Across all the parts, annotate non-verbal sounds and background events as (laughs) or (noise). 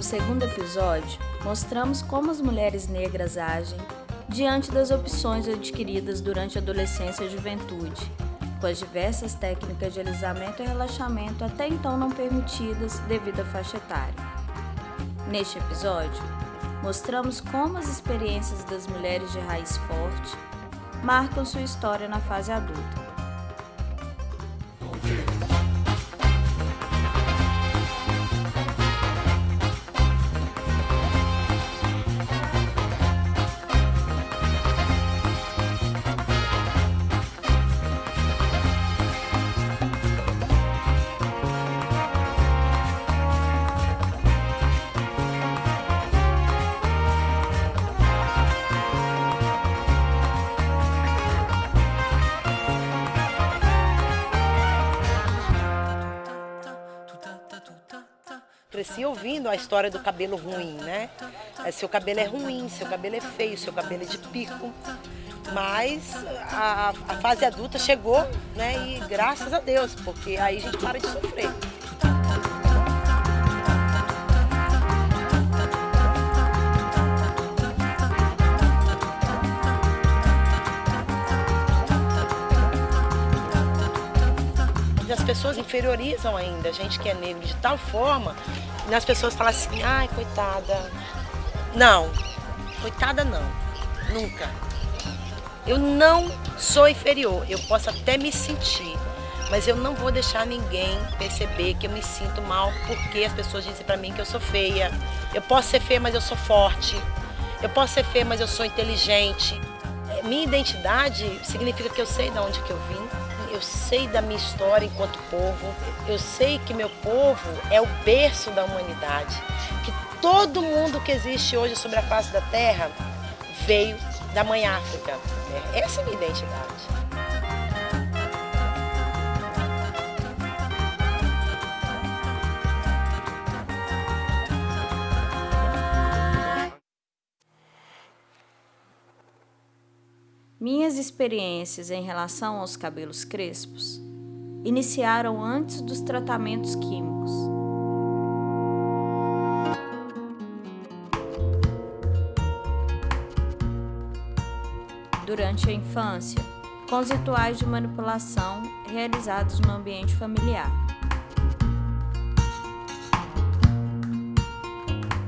No segundo episódio, mostramos como as mulheres negras agem diante das opções adquiridas durante a adolescência e juventude, com as diversas técnicas de alisamento e relaxamento até então não permitidas devido à faixa etária. Neste episódio, mostramos como as experiências das mulheres de raiz forte marcam sua história na fase adulta. Cresci ouvindo a história do cabelo ruim, né? É, seu cabelo é ruim, seu cabelo é feio, seu cabelo é de pico. Mas a, a fase adulta chegou, né? E graças a Deus, porque aí a gente para de sofrer. as pessoas inferiorizam ainda a gente que é negro de tal forma, e as pessoas falam assim, ai, coitada. Não, coitada não, nunca. Eu não sou inferior, eu posso até me sentir, mas eu não vou deixar ninguém perceber que eu me sinto mal porque as pessoas dizem para mim que eu sou feia. Eu posso ser feia, mas eu sou forte. Eu posso ser feia, mas eu sou inteligente. Minha identidade significa que eu sei de onde que eu vim, eu sei da minha história enquanto povo, eu sei que meu povo é o berço da humanidade, que todo mundo que existe hoje sobre a face da terra veio da mãe África. Essa é a minha identidade. Minhas experiências em relação aos cabelos crespos iniciaram antes dos tratamentos químicos. Durante a infância, com os rituais de manipulação realizados no ambiente familiar.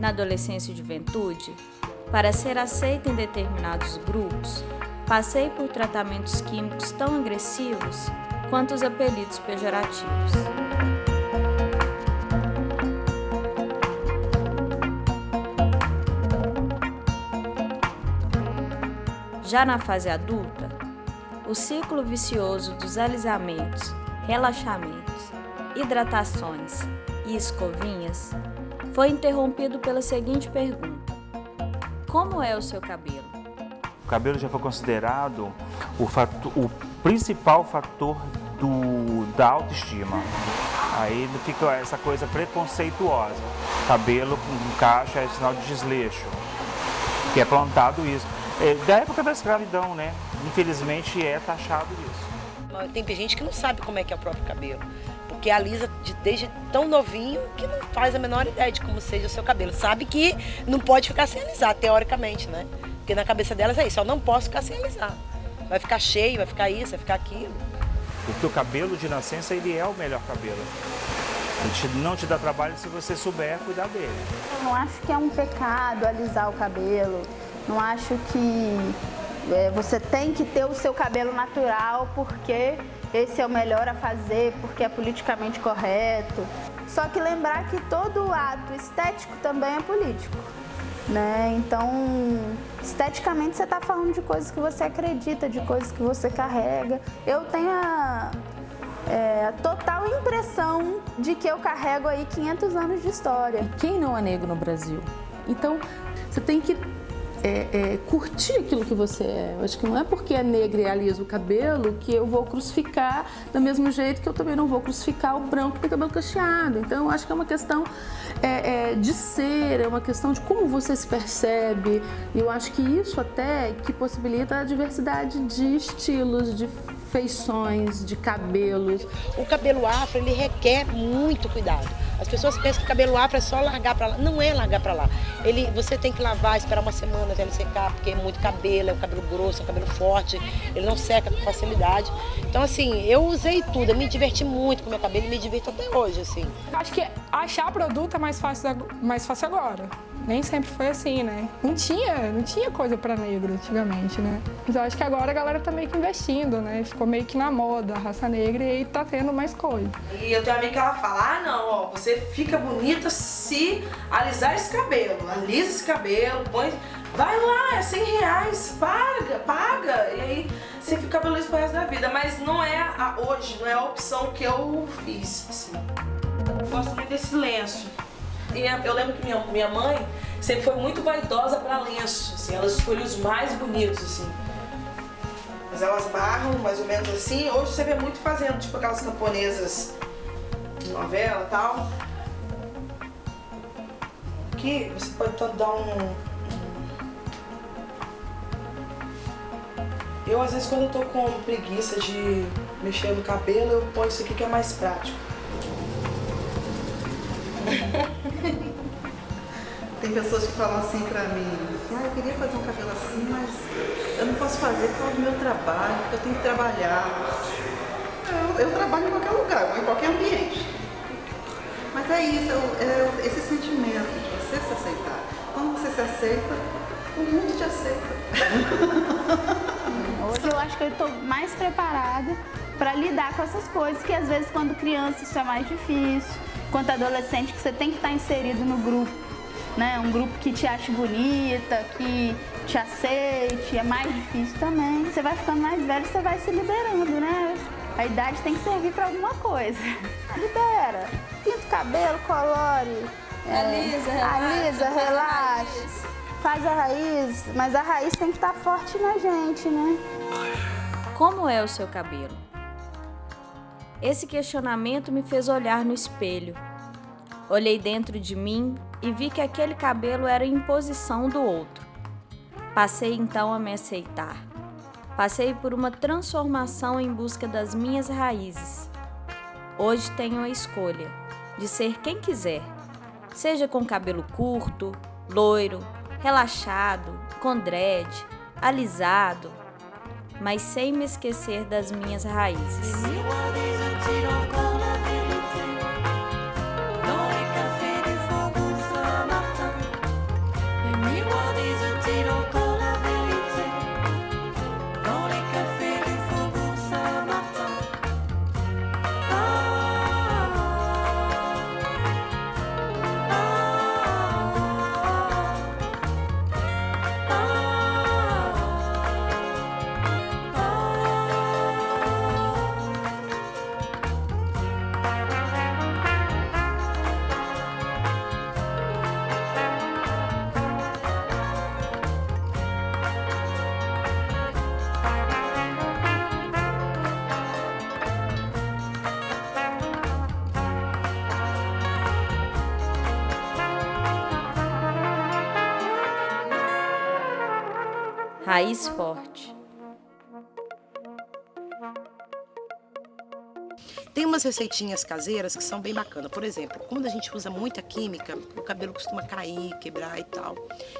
Na adolescência e juventude, para ser aceita em determinados grupos, Passei por tratamentos químicos tão agressivos quanto os apelidos pejorativos. Já na fase adulta, o ciclo vicioso dos alisamentos, relaxamentos, hidratações e escovinhas foi interrompido pela seguinte pergunta: Como é o seu cabelo? Cabelo já foi considerado o, fator, o principal fator do, da autoestima. Aí fica essa coisa preconceituosa. Cabelo com caixa é sinal de desleixo, que é plantado isso. É, da época da escravidão, né? Infelizmente é taxado isso. Tem gente que não sabe como é que é o próprio cabelo. Porque alisa de, desde tão novinho que não faz a menor ideia de como seja o seu cabelo. Sabe que não pode ficar sem alisar, teoricamente, né? Porque na cabeça delas é isso, eu não posso ficar sem alisar. Vai ficar cheio, vai ficar isso, vai ficar aquilo. Porque o cabelo de nascença, ele é o melhor cabelo. Ele não te dá trabalho se você souber cuidar dele. Eu não acho que é um pecado alisar o cabelo. Não acho que é, você tem que ter o seu cabelo natural porque esse é o melhor a fazer, porque é politicamente correto. Só que lembrar que todo ato estético também é político. Né? Então, esteticamente você está falando de coisas que você acredita, de coisas que você carrega. Eu tenho a, é, total impressão de que eu carrego aí 500 anos de história. E quem não é negro no Brasil? Então, você tem que é, é, curtir aquilo que você é. Eu acho que não é porque é negra e alisa o cabelo que eu vou crucificar do mesmo jeito que eu também não vou crucificar o branco que tem cabelo cacheado. Então, eu acho que é uma questão é, é de ser, é uma questão de como você se percebe. E eu acho que isso até que possibilita a diversidade de estilos, de feições, de cabelos. O cabelo afro, ele requer muito cuidado. As pessoas pensam que cabelo afro é só largar para lá. Não é largar para lá. Ele, você tem que lavar, esperar uma semana até ele secar, porque é muito cabelo, é um cabelo grosso, é um cabelo forte, ele não seca com facilidade. Então, assim, eu usei tudo, eu me diverti muito com meu cabelo e me divirto até hoje, assim. Acho que achar produto é mais fácil, mais fácil agora. Nem sempre foi assim, né? Não tinha, não tinha coisa para negro antigamente, né? Mas eu acho que agora a galera tá meio que investindo, né? Ficou meio que na moda a raça negra e tá tendo mais coisa. E eu tenho amiga que ela fala, ah não, ó, você fica bonita se alisar esse cabelo. Alisa esse cabelo, põe... Vai lá, é 100 reais, paga, paga. E aí você fica liso pro resto da vida. Mas não é a, hoje, não é a opção que eu fiz, assim. Eu gosto muito desse lenço. E eu lembro que minha, minha mãe sempre foi muito vaidosa para lenço, assim, ela escolheu os mais bonitos, assim. Mas elas barram mais ou menos assim. Hoje você vê muito fazendo, tipo aquelas camponesas de novela e tal. Aqui você pode dar um, Eu, às vezes, quando eu tô com preguiça de mexer no cabelo, eu ponho isso aqui que é mais prático. Tem pessoas que falam assim pra mim, ah, eu queria fazer um cabelo assim, mas eu não posso fazer por causa do meu trabalho, porque eu tenho que trabalhar. Eu, eu trabalho em qualquer lugar, em qualquer ambiente. Mas é isso, é, esse sentimento de você se aceitar. Quando você se aceita, o mundo te aceita. (laughs) Hoje eu acho que eu estou mais preparada para lidar com essas coisas, que às vezes quando criança isso é mais difícil, quanto adolescente que você tem que estar inserido no grupo né? Um grupo que te ache bonita, que te aceite, é mais difícil também. Você vai ficando mais velho, você vai se liberando, né? A idade tem que servir para alguma coisa. (laughs) Libera. Pinta o cabelo, colore. É, alisa, relaxa. Alisa, relaxa. Faz a raiz, mas a raiz tem que estar tá forte na gente, né? Como é o seu cabelo? Esse questionamento me fez olhar no espelho. Olhei dentro de mim e vi que aquele cabelo era imposição do outro. Passei então a me aceitar. Passei por uma transformação em busca das minhas raízes. Hoje tenho a escolha de ser quem quiser, seja com cabelo curto, loiro, relaxado, com dread, alisado, mas sem me esquecer das minhas raízes. Raiz forte. Tem umas receitinhas caseiras que são bem bacanas. Por exemplo, quando a gente usa muita química, o cabelo costuma cair, quebrar e tal.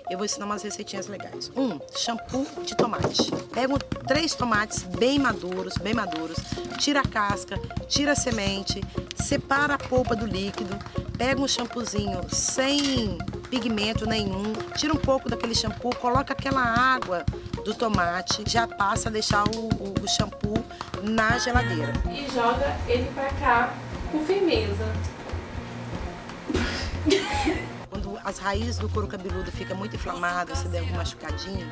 Eu vou ensinar umas receitinhas legais. Um, shampoo de tomate. Pego três tomates bem maduros, bem maduros, tira a casca, tira a semente, separa a polpa do líquido, pega um shampoozinho sem pigmento nenhum, tira um pouco daquele shampoo, coloca aquela água do tomate, já passa a deixar o, o, o shampoo na geladeira. E joga ele pra cá com firmeza. Quando as raízes do couro cabeludo ficam muito inflamadas, você der um machucadinho,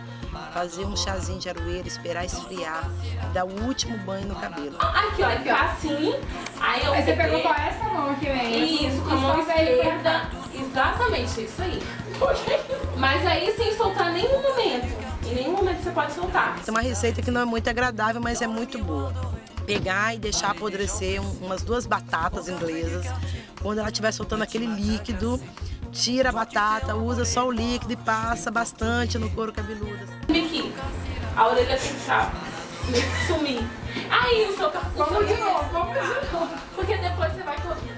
fazer um chazinho de aroeira, esperar esfriar e dar o último banho no cabelo. Aqui, ó, aqui, ó. assim. Aí, eu aí você pegou com essa mão aqui, vem. Isso, com a mão esquerda. Exatamente, isso aí. Mas aí sem soltar nenhum momento. Em nenhum momento você pode soltar. É uma receita que não é muito agradável, mas é muito boa. Pegar e deixar apodrecer umas duas batatas inglesas. Quando ela estiver soltando aquele líquido, tira a batata, usa só o líquido e passa bastante no couro cabeludo. Aqui, a orelha tem que estar sumir. Aí o seu carro Vamos de novo, vamos de novo. Porque depois você vai correr.